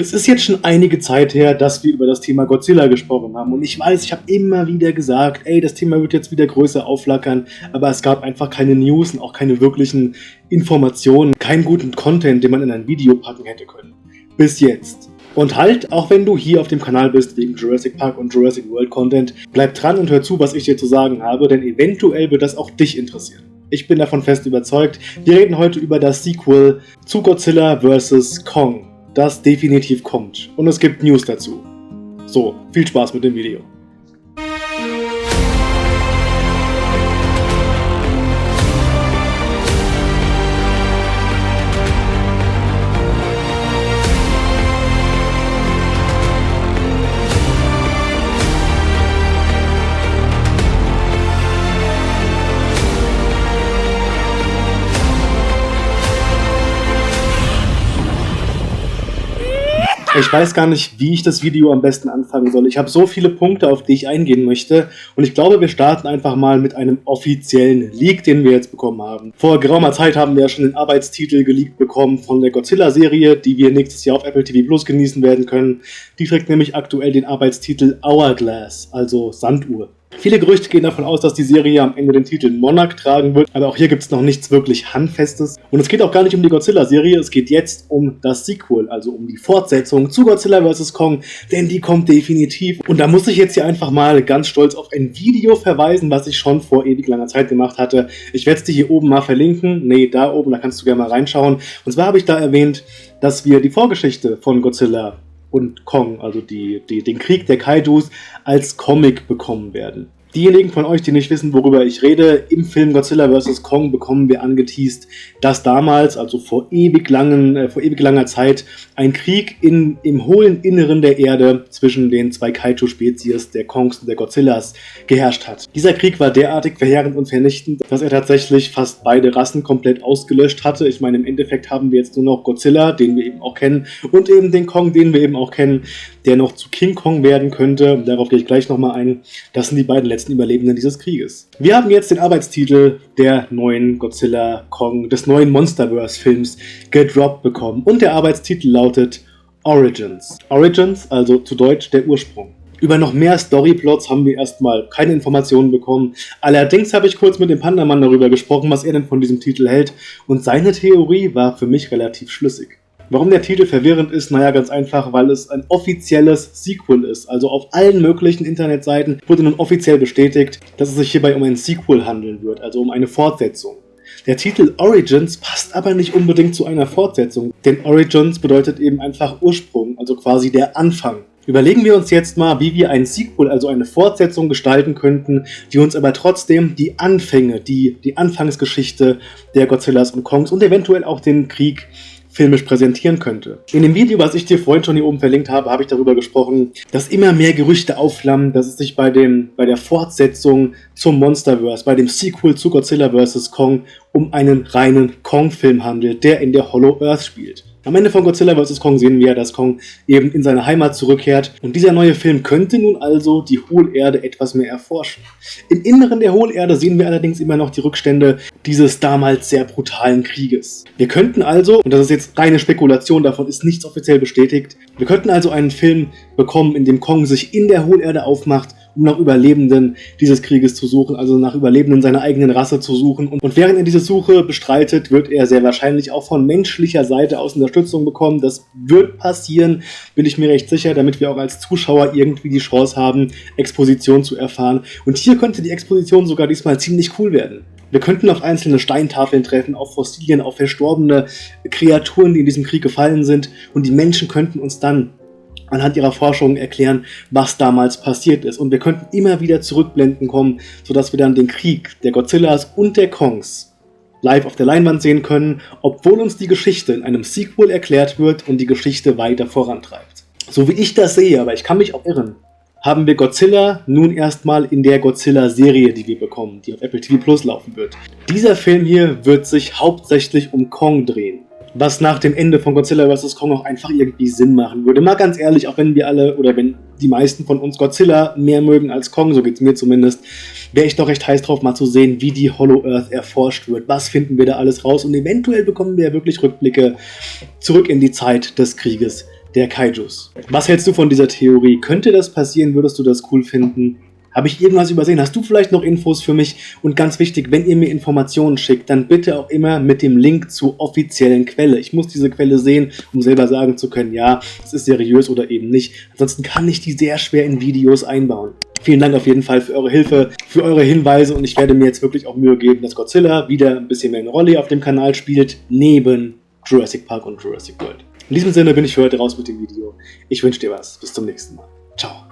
Es ist jetzt schon einige Zeit her, dass wir über das Thema Godzilla gesprochen haben und ich weiß, ich habe immer wieder gesagt, ey, das Thema wird jetzt wieder größer aufflackern, aber es gab einfach keine News und auch keine wirklichen Informationen, keinen guten Content, den man in ein Video packen hätte können. Bis jetzt. Und halt, auch wenn du hier auf dem Kanal bist wegen Jurassic Park und Jurassic World Content, bleib dran und hör zu, was ich dir zu sagen habe, denn eventuell wird das auch dich interessieren. Ich bin davon fest überzeugt. Wir reden heute über das Sequel zu Godzilla vs. Kong, das definitiv kommt. Und es gibt News dazu. So, viel Spaß mit dem Video. Ich weiß gar nicht, wie ich das Video am besten anfangen soll. Ich habe so viele Punkte, auf die ich eingehen möchte. Und ich glaube, wir starten einfach mal mit einem offiziellen Leak, den wir jetzt bekommen haben. Vor geraumer Zeit haben wir ja schon den Arbeitstitel geleakt bekommen von der Godzilla-Serie, die wir nächstes Jahr auf Apple TV Plus genießen werden können. Die trägt nämlich aktuell den Arbeitstitel Hourglass, also Sanduhr. Viele Gerüchte gehen davon aus, dass die Serie am Ende den Titel Monarch tragen wird, aber auch hier gibt es noch nichts wirklich Handfestes. Und es geht auch gar nicht um die Godzilla-Serie, es geht jetzt um das Sequel, also um die Fortsetzung zu Godzilla vs. Kong, denn die kommt definitiv. Und da muss ich jetzt hier einfach mal ganz stolz auf ein Video verweisen, was ich schon vor ewig langer Zeit gemacht hatte. Ich werde es dir hier oben mal verlinken, nee, da oben, da kannst du gerne mal reinschauen. Und zwar habe ich da erwähnt, dass wir die Vorgeschichte von Godzilla und Kong, also die, die, den Krieg der Kaidus, als Comic bekommen werden. Diejenigen von euch, die nicht wissen, worüber ich rede, im Film Godzilla vs. Kong bekommen wir angeteased, dass damals, also vor ewig, langen, äh, vor ewig langer Zeit, ein Krieg in, im hohlen Inneren der Erde zwischen den zwei Kaiju-Spezies, der Kongs und der Godzillas, geherrscht hat. Dieser Krieg war derartig verheerend und vernichtend, dass er tatsächlich fast beide Rassen komplett ausgelöscht hatte. Ich meine, im Endeffekt haben wir jetzt nur noch Godzilla, den wir eben auch kennen, und eben den Kong, den wir eben auch kennen, der noch zu King Kong werden könnte. Darauf gehe ich gleich nochmal ein. Das sind die beiden letzten Überlebenden dieses Krieges. Wir haben jetzt den Arbeitstitel der neuen Godzilla Kong, des neuen Monsterverse-Films gedroppt bekommen. Und der Arbeitstitel lautet Origins. Origins, also zu Deutsch der Ursprung. Über noch mehr Storyplots haben wir erstmal keine Informationen bekommen. Allerdings habe ich kurz mit dem Pandamann darüber gesprochen, was er denn von diesem Titel hält. Und seine Theorie war für mich relativ schlüssig. Warum der Titel verwirrend ist? Naja, ganz einfach, weil es ein offizielles Sequel ist. Also auf allen möglichen Internetseiten wurde nun offiziell bestätigt, dass es sich hierbei um ein Sequel handeln wird, also um eine Fortsetzung. Der Titel Origins passt aber nicht unbedingt zu einer Fortsetzung, denn Origins bedeutet eben einfach Ursprung, also quasi der Anfang. Überlegen wir uns jetzt mal, wie wir ein Sequel, also eine Fortsetzung gestalten könnten, die uns aber trotzdem die Anfänge, die, die Anfangsgeschichte der Godzillas und Kongs und eventuell auch den Krieg filmisch präsentieren könnte. In dem Video, was ich dir vorhin schon hier oben verlinkt habe, habe ich darüber gesprochen, dass immer mehr Gerüchte aufflammen, dass es sich bei, dem, bei der Fortsetzung zum Monsterverse, bei dem Sequel zu Godzilla vs. Kong um einen reinen Kong-Film handelt, der in der Hollow Earth spielt. Am Ende von Godzilla vs. Kong sehen wir, dass Kong eben in seine Heimat zurückkehrt und dieser neue Film könnte nun also die Hohlerde etwas mehr erforschen. Im Inneren der Hohlerde sehen wir allerdings immer noch die Rückstände dieses damals sehr brutalen Krieges. Wir könnten also, und das ist jetzt reine Spekulation, davon ist nichts offiziell bestätigt, wir könnten also einen Film bekommen, in dem Kong sich in der Hohlerde aufmacht um nach Überlebenden dieses Krieges zu suchen, also nach Überlebenden seiner eigenen Rasse zu suchen. Und, während er diese Suche bestreitet, wird er sehr wahrscheinlich auch von menschlicher Seite aus Unterstützung bekommen. Das wird passieren, bin ich mir recht sicher, damit wir auch als Zuschauer irgendwie die Chance haben, Exposition zu erfahren. Und hier könnte die Exposition sogar diesmal ziemlich cool werden. Wir könnten auf einzelne Steintafeln treffen, auf Fossilien, auf verstorbene Kreaturen, die in diesem Krieg gefallen sind und die Menschen könnten uns dann anhand ihrer Forschungen erklären, was damals passiert ist. Und wir könnten immer wieder zurückblenden kommen, sodass wir dann den Krieg der Godzillas und der Kongs live auf der Leinwand sehen können, obwohl uns die Geschichte in einem Sequel erklärt wird und die Geschichte weiter vorantreibt. So wie ich das sehe, aber ich kann mich auch irren, haben wir Godzilla nun erstmal in der Godzilla-Serie, die wir bekommen, die auf Apple TV Plus laufen wird. Dieser Film hier wird sich hauptsächlich um Kong drehen was nach dem Ende von Godzilla vs. Kong auch einfach irgendwie Sinn machen würde. Mal ganz ehrlich, auch wenn wir alle oder wenn die meisten von uns Godzilla mehr mögen als Kong, so geht es mir zumindest, wäre ich doch recht heiß drauf, mal zu sehen, wie die Hollow Earth erforscht wird. Was finden wir da alles raus? Und eventuell bekommen wir ja wirklich Rückblicke zurück in die Zeit des Krieges der Kaijus. Was hältst du von dieser Theorie? Könnte das passieren? Würdest du das cool finden? Habe ich irgendwas übersehen? Hast du vielleicht noch Infos für mich? Und ganz wichtig, wenn ihr mir Informationen schickt, dann bitte auch immer mit dem Link zur offiziellen Quelle. Ich muss diese Quelle sehen, um selber sagen zu können, ja, es ist seriös oder eben nicht. Ansonsten kann ich die sehr schwer in Videos einbauen. Vielen Dank auf jeden Fall für eure Hilfe, für eure Hinweise und ich werde mir jetzt wirklich auch Mühe geben, dass Godzilla wieder ein bisschen mehr eine Rolle auf dem Kanal spielt, neben Jurassic Park und Jurassic World. In diesem Sinne bin ich für heute raus mit dem Video. Ich wünsche dir was. Bis zum nächsten Mal. Ciao.